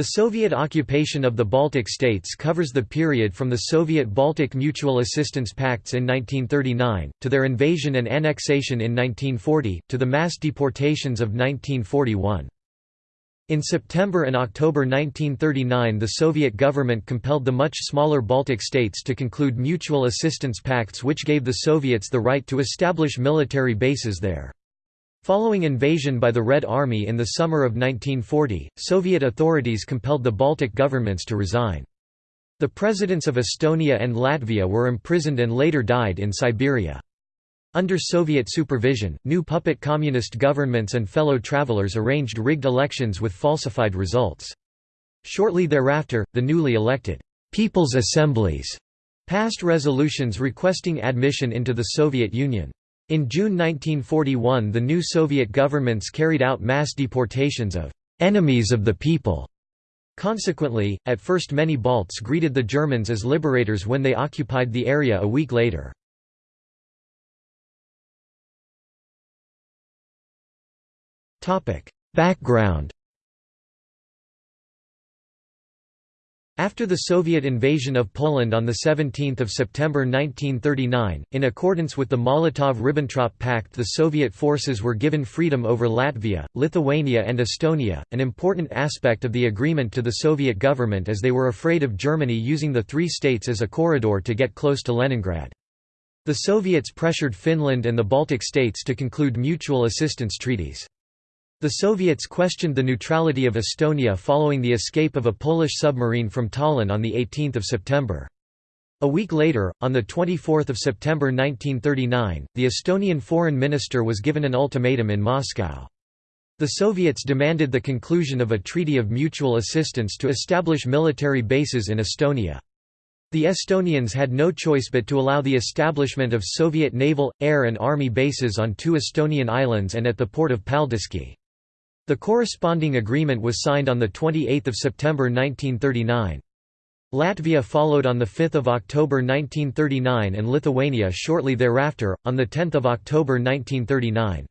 The Soviet occupation of the Baltic states covers the period from the Soviet-Baltic Mutual Assistance Pacts in 1939, to their invasion and annexation in 1940, to the mass deportations of 1941. In September and October 1939 the Soviet government compelled the much smaller Baltic states to conclude mutual assistance pacts which gave the Soviets the right to establish military bases there. Following invasion by the Red Army in the summer of 1940, Soviet authorities compelled the Baltic governments to resign. The presidents of Estonia and Latvia were imprisoned and later died in Siberia. Under Soviet supervision, new puppet communist governments and fellow travelers arranged rigged elections with falsified results. Shortly thereafter, the newly elected People's Assemblies passed resolutions requesting admission into the Soviet Union. In June 1941 the new Soviet governments carried out mass deportations of «enemies of the people». Consequently, at first many Balts greeted the Germans as liberators when they occupied the area a week later. Background After the Soviet invasion of Poland on 17 September 1939, in accordance with the Molotov–Ribbentrop Pact the Soviet forces were given freedom over Latvia, Lithuania and Estonia, an important aspect of the agreement to the Soviet government as they were afraid of Germany using the three states as a corridor to get close to Leningrad. The Soviets pressured Finland and the Baltic states to conclude mutual assistance treaties. The Soviets questioned the neutrality of Estonia following the escape of a Polish submarine from Tallinn on 18 September. A week later, on 24 September 1939, the Estonian foreign minister was given an ultimatum in Moscow. The Soviets demanded the conclusion of a treaty of mutual assistance to establish military bases in Estonia. The Estonians had no choice but to allow the establishment of Soviet naval, air and army bases on two Estonian islands and at the port of Paldiski. The corresponding agreement was signed on 28 September 1939. Latvia followed on 5 October 1939 and Lithuania shortly thereafter, on 10 October 1939.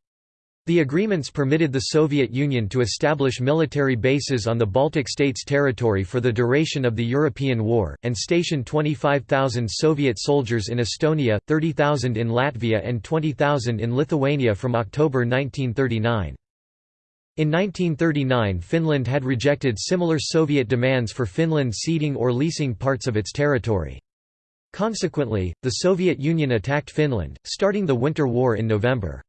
The agreements permitted the Soviet Union to establish military bases on the Baltic states' territory for the duration of the European War, and station 25,000 Soviet soldiers in Estonia, 30,000 in Latvia and 20,000 in Lithuania from October 1939. In 1939 Finland had rejected similar Soviet demands for Finland ceding or leasing parts of its territory. Consequently, the Soviet Union attacked Finland, starting the Winter War in November.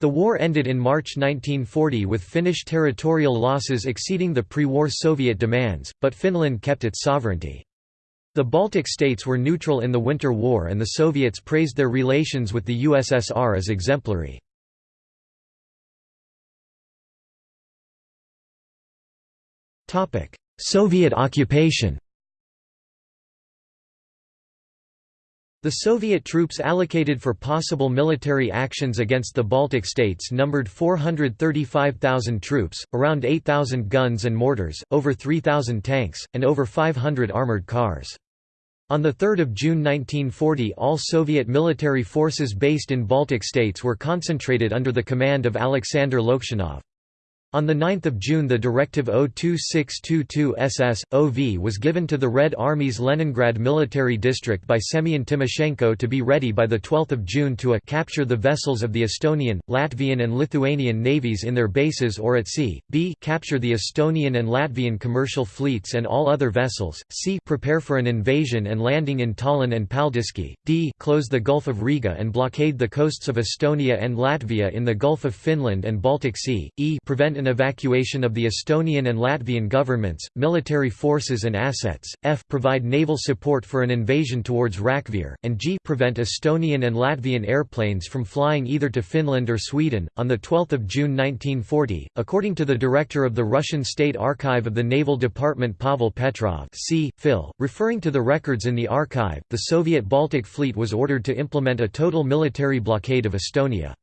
The war ended in March 1940 with Finnish territorial losses exceeding the pre-war Soviet demands, but Finland kept its sovereignty. The Baltic states were neutral in the Winter War and the Soviets praised their relations with the USSR as exemplary. Soviet occupation The Soviet troops allocated for possible military actions against the Baltic states numbered 435,000 troops, around 8,000 guns and mortars, over 3,000 tanks, and over 500 armored cars. On 3 June 1940 all Soviet military forces based in Baltic states were concentrated under the command of Alexander Loktionov. On 9 June the Directive 02622-SS-OV was given to the Red Army's Leningrad Military District by Semyon Timoshenko to be ready by 12 June to a capture the vessels of the Estonian, Latvian and Lithuanian navies in their bases or at sea, b capture the Estonian and Latvian commercial fleets and all other vessels, c prepare for an invasion and landing in Tallinn and Paldiski, d close the Gulf of Riga and blockade the coasts of Estonia and Latvia in the Gulf of Finland and Baltic Sea, e prevent an evacuation of the Estonian and Latvian governments, military forces and assets, f provide naval support for an invasion towards Rakvere, and g prevent Estonian and Latvian airplanes from flying either to Finland or Sweden. On 12 June 1940, according to the director of the Russian State Archive of the Naval Department Pavel Petrov c. Phil, referring to the records in the archive, the Soviet Baltic Fleet was ordered to implement a total military blockade of Estonia.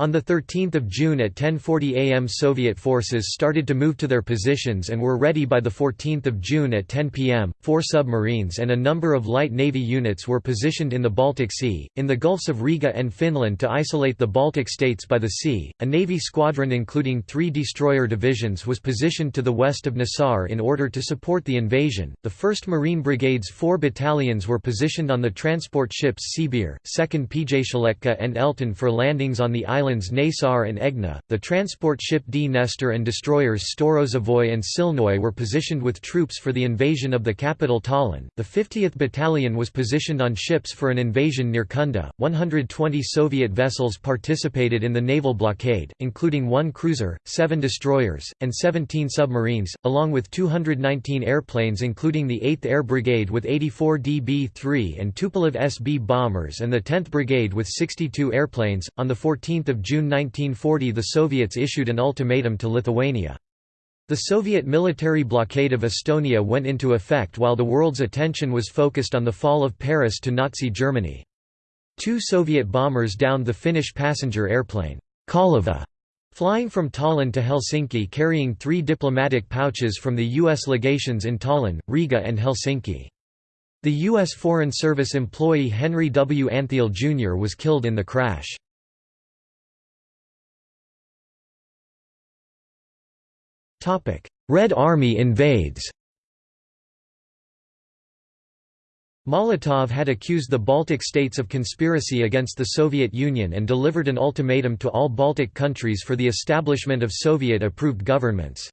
On 13 June at 10.40 am Soviet forces started to move to their positions and were ready by 14 June at 10 pm. Four submarines and a number of light navy units were positioned in the Baltic Sea, in the Gulfs of Riga and Finland to isolate the Baltic states by the sea. A navy squadron including three destroyer divisions was positioned to the west of Naissaar in order to support the invasion. The 1st Marine Brigade's four battalions were positioned on the transport ships Sibir, 2nd Pyatiletka and Elton for landings on the island islands and Aegna, the transport ship Dnester and destroyers Storozhevoy and Silnoy were positioned with troops for the invasion of the capital Tallinn. The 50th Battalion was positioned on ships for an invasion near Kunda. 120 Soviet vessels participated in the naval blockade, including one cruiser, seven destroyers, and 17 submarines, along with 219 airplanes including the 8th Air Brigade with 84 DB-3 and Tupolev SB bombers and the 10th Brigade with 62 airplanes. On the 14 June 1940 the Soviets issued an ultimatum to Lithuania. The Soviet military blockade of Estonia went into effect while the world's attention was focused on the fall of Paris to Nazi Germany. Two Soviet bombers downed the Finnish passenger airplane, Kaleva, flying from Tallinn to Helsinki carrying three diplomatic pouches from the U.S. legations in Tallinn, Riga and Helsinki. The U.S. Foreign Service employee Henry W. Antheil Jr. was killed in the crash. Red Army invades Molotov had accused the Baltic states of conspiracy against the Soviet Union and delivered an ultimatum to all Baltic countries for the establishment of Soviet-approved governments.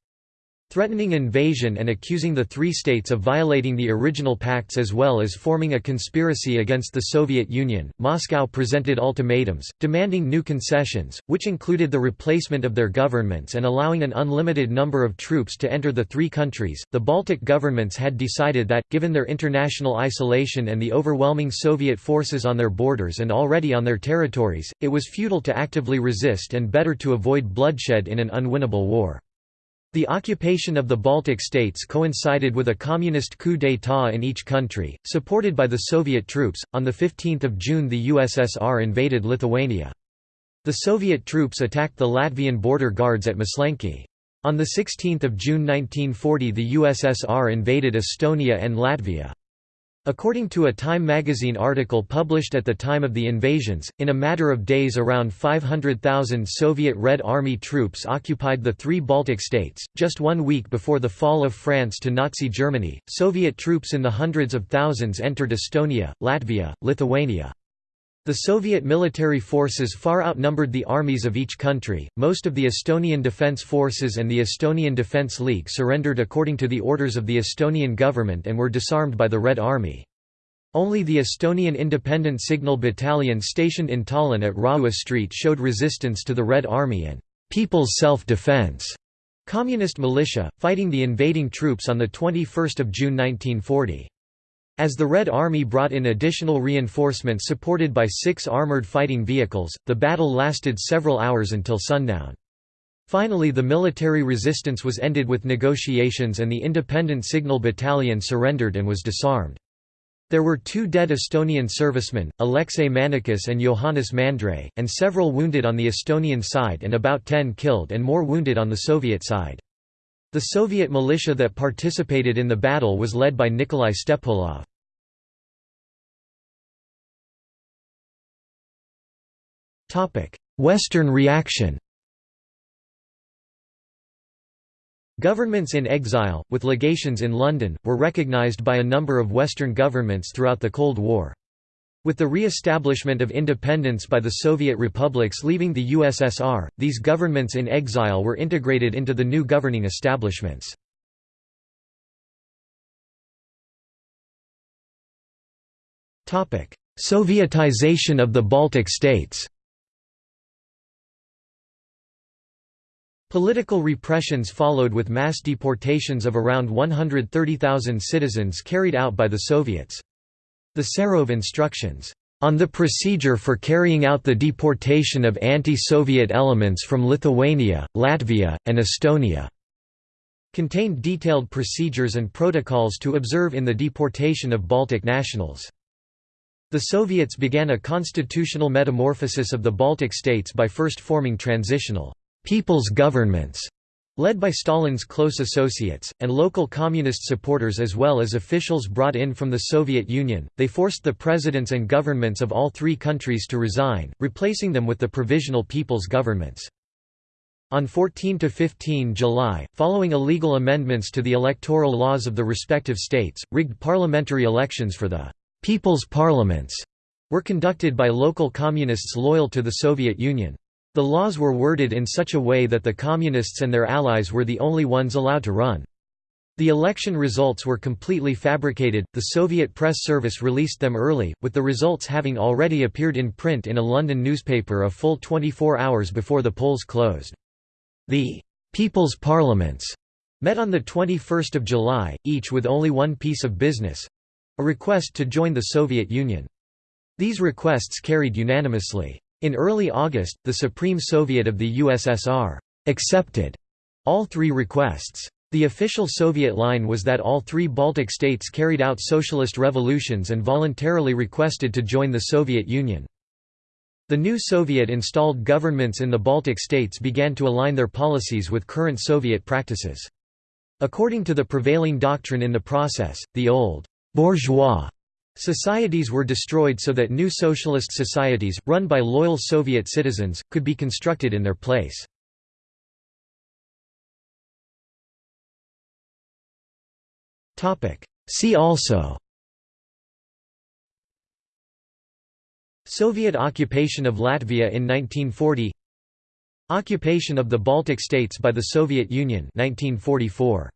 Threatening invasion and accusing the three states of violating the original pacts as well as forming a conspiracy against the Soviet Union, Moscow presented ultimatums, demanding new concessions, which included the replacement of their governments and allowing an unlimited number of troops to enter the three countries. The Baltic governments had decided that, given their international isolation and the overwhelming Soviet forces on their borders and already on their territories, it was futile to actively resist and better to avoid bloodshed in an unwinnable war. The occupation of the Baltic states coincided with a communist coup d'état in each country, supported by the Soviet troops. On 15 June the USSR invaded Lithuania. The Soviet troops attacked the Latvian border guards at Maslenki. On 16 June 1940 the USSR invaded Estonia and Latvia. According to a Time magazine article published at the time of the invasions, in a matter of days around 500,000 Soviet Red Army troops occupied the three Baltic states. Just one week before the fall of France to Nazi Germany, Soviet troops in the hundreds of thousands entered Estonia, Latvia, Lithuania. The Soviet military forces far outnumbered the armies of each country. Most of the Estonian Defence Forces and the Estonian Defence League surrendered according to the orders of the Estonian government and were disarmed by the Red Army. Only the Estonian Independent Signal Battalion stationed in Tallinn at Raua Street showed resistance to the Red Army and People's Self-Defense communist militia, fighting the invading troops on the 21 June 1940. As the Red Army brought in additional reinforcements supported by six armored fighting vehicles, the battle lasted several hours until sundown. Finally the military resistance was ended with negotiations and the Independent Signal Battalion surrendered and was disarmed. There were two dead Estonian servicemen, Alexei Männikus and Johannes Mandre, and several wounded on the Estonian side and about ten killed and more wounded on the Soviet side. The Soviet militia that participated in the battle was led by Nikolai Stepulov. Western reaction Governments in exile, with legations in London, were recognized by a number of Western governments throughout the Cold War. With the re-establishment of independence by the Soviet republics leaving the USSR, these governments in exile were integrated into the new governing establishments. Sovietization of the Baltic states Political repressions followed with mass deportations of around 130,000 citizens carried out by the Soviets. The Serov instructions, "...on the procedure for carrying out the deportation of anti-Soviet elements from Lithuania, Latvia, and Estonia," contained detailed procedures and protocols to observe in the deportation of Baltic nationals. The Soviets began a constitutional metamorphosis of the Baltic states by first forming transitional «people's governments» led by Stalin's close associates, and local communist supporters as well as officials brought in from the Soviet Union, they forced the presidents and governments of all three countries to resign, replacing them with the provisional people's governments. On 14–15 July, following illegal amendments to the electoral laws of the respective states, rigged parliamentary elections for the «people's parliaments» were conducted by local communists loyal to the Soviet Union. The laws were worded in such a way that the Communists and their allies were the only ones allowed to run. The election results were completely fabricated, the Soviet press service released them early, with the results having already appeared in print in a London newspaper a full 24 hours before the polls closed. The «People's Parliaments» met on 21 July, each with only one piece of business—a request to join the Soviet Union. These requests carried unanimously. In early August, the Supreme Soviet of the USSR accepted all three requests. The official Soviet line was that all three Baltic states carried out socialist revolutions and voluntarily requested to join the Soviet Union. The new Soviet-installed governments in the Baltic states began to align their policies with current Soviet practices. According to the prevailing doctrine in the process, the old bourgeois Societies were destroyed so that new socialist societies, run by loyal Soviet citizens, could be constructed in their place. See also Soviet occupation of Latvia in 1940 Occupation of the Baltic states by the Soviet Union 1944.